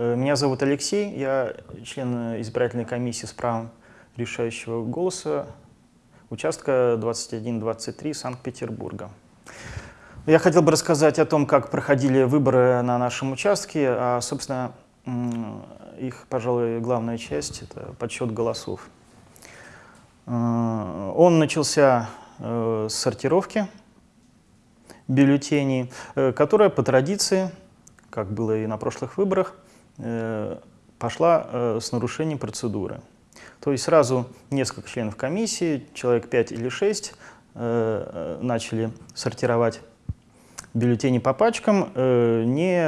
Э, Меня зовут Алексей, я член избирательной комиссии с правом решающего голоса участка 21-23 Санкт-Петербурга. Я хотел бы рассказать о том, как проходили выборы на нашем участке, а, собственно, их, пожалуй, главная часть — это подсчет голосов. Э, Он начался э, с сортировки бюллетеней, э, которая по традиции, как было и на прошлых выборах, э, пошла э, с нарушением процедуры. То есть сразу несколько членов комиссии, человек 5 или 6, э, э, начали сортировать бюллетени по пачкам, э, не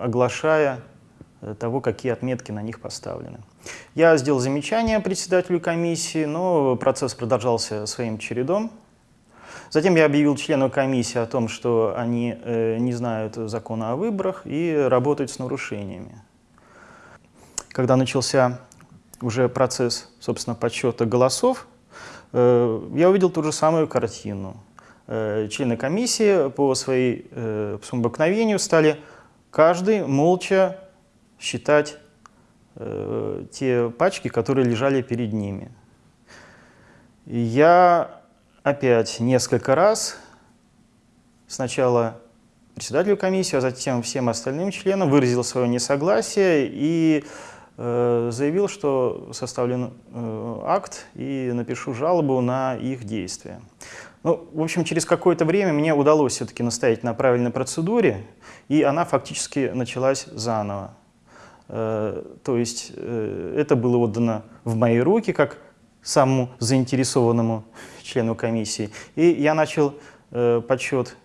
оглашая э, того, какие отметки на них поставлены. Я сделал замечание председателю комиссии, но процесс продолжался своим чередом. Затем я объявил члену комиссии о том, что они э, не знают закона о выборах и работают с нарушениями. Когда начался уже процесс, собственно, подсчета голосов, э, я увидел ту же самую картину. Э, члены комиссии по, своей, э, по своему обыкновению стали каждый молча считать те пачки, которые лежали перед ними. Я опять несколько раз, сначала председателю комиссии, а затем всем остальным членам выразил свое несогласие и заявил, что составлен э, акт и напишу жалобу на их действия. Ну, в общем, через какое-то время мне удалось все-таки настоять на правильной процедуре, и она фактически началась заново. Э, то есть э, это было отдано в мои руки как самому заинтересованному члену комиссии. И я начал э, подсчет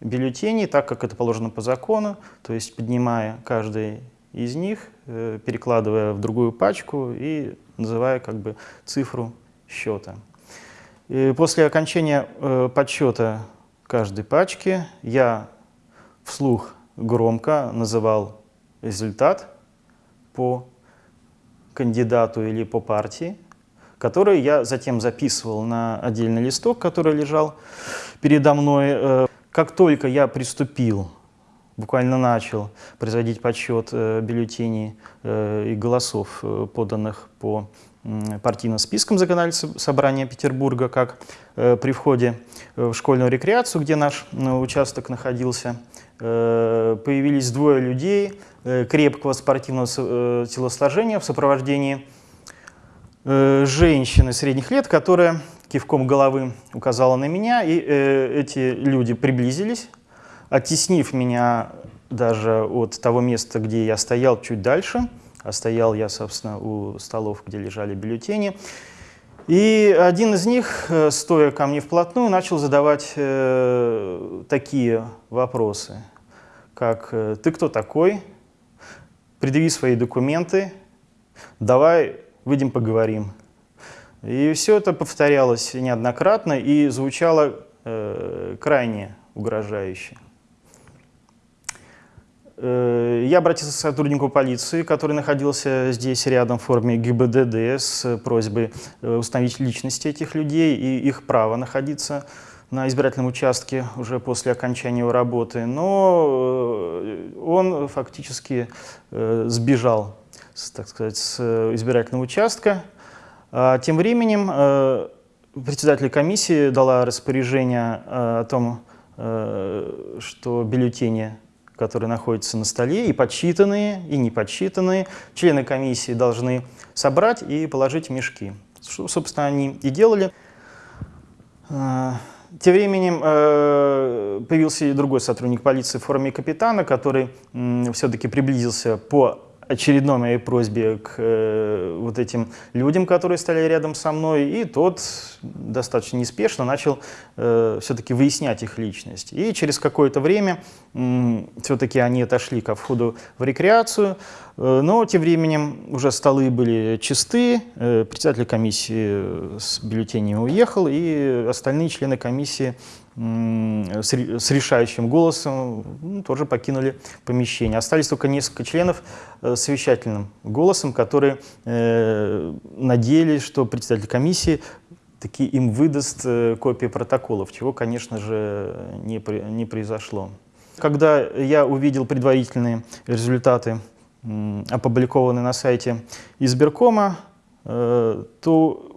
бюллетеней, так как это положено по закону, то есть поднимая каждый из них, э, перекладывая в другую пачку и называя как бы цифру счета. И после окончания э, подсчета каждой пачки я вслух громко называл результат по кандидату или по партии, который я затем записывал на отдельный листок, который лежал передо мной. Э, Как только я приступил, буквально начал производить подсчет э, бюллетеней э, и голосов, э, поданных по партийным спискам законодательного собрания Петербурга, как при входе в школьную рекреацию, где наш участок находился, появились двое людей крепкого спортивного телосложения в сопровождении женщины средних лет, которая кивком головы указала на меня, и эти люди приблизились, оттеснив меня даже от того места, где я стоял чуть дальше, а стоял я, собственно, у столов, где лежали бюллетени. И один из них, э, стоя ко мне вплотную, начал задавать э, такие вопросы, как э, «Ты кто такой? Предъяви свои документы, давай выйдем поговорим». И все это повторялось неоднократно и звучало э, крайне угрожающе. Э, Я обратился к сотруднику полиции, который находился здесь рядом в форме ГИБДД с просьбой э, установить личности этих людей и их право находиться на избирательном участке уже после окончания его работы. Но э, он фактически сбежал, так сказать, с избирательного участка. А Тем временем председатель комиссии дала распоряжение о том, что бюллетени, которые находятся на столе, и подсчитанные, и не подсчитанные, члены комиссии должны собрать и положить мешки. Что, собственно, они и делали. Э, Тем временем э, появился и другой сотрудник полиции в форме капитана, который все-таки приблизился по очередной моей просьбе к э, вот этим людям, которые стояли рядом со мной, и тот достаточно неспешно начал э, все-таки выяснять их личность. И через какое-то время все-таки они отошли ко входу в рекреацию, э, но тем временем уже столы были чисты, э, председатель комиссии с бюллетенями уехал, и остальные члены комиссии с ре- с решающим голосом тоже покинули помещение. Остались только несколько членов э, с совещательным голосом, которые э, надеялись, что председатель комиссии таки им выдаст э, копии протоколов, чего, конечно же, не, произошло. Когда я увидел предварительные результаты м, опубликованы на сайте избиркома, э, то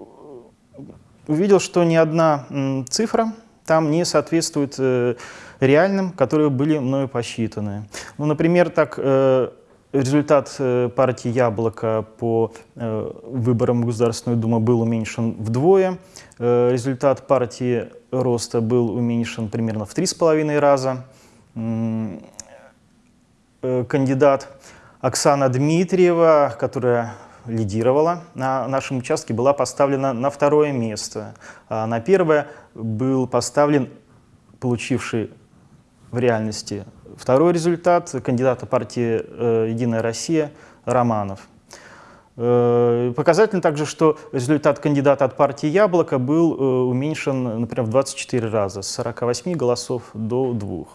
увидел, что ни одна цифра там не соответствует э, реальным, которые были мною посчитаны. Ну, например, так э, результат э, партии «Яблоко» по выборам в Государственную Думу был уменьшен вдвое, результат партии «Роста» был уменьшен примерно в три с половиной раза. Кандидат Оксана Дмитриева, которая лидировала на нашем участке, была поставлена на второе место. А на первое был поставлен получивший в реальности второй результат кандидата партии э, «Единая Россия» Романов. Э, Показательно также, что результат кандидата от партии «Яблоко» был э, уменьшен, например, в 24 раза, с 48 голосов до 2.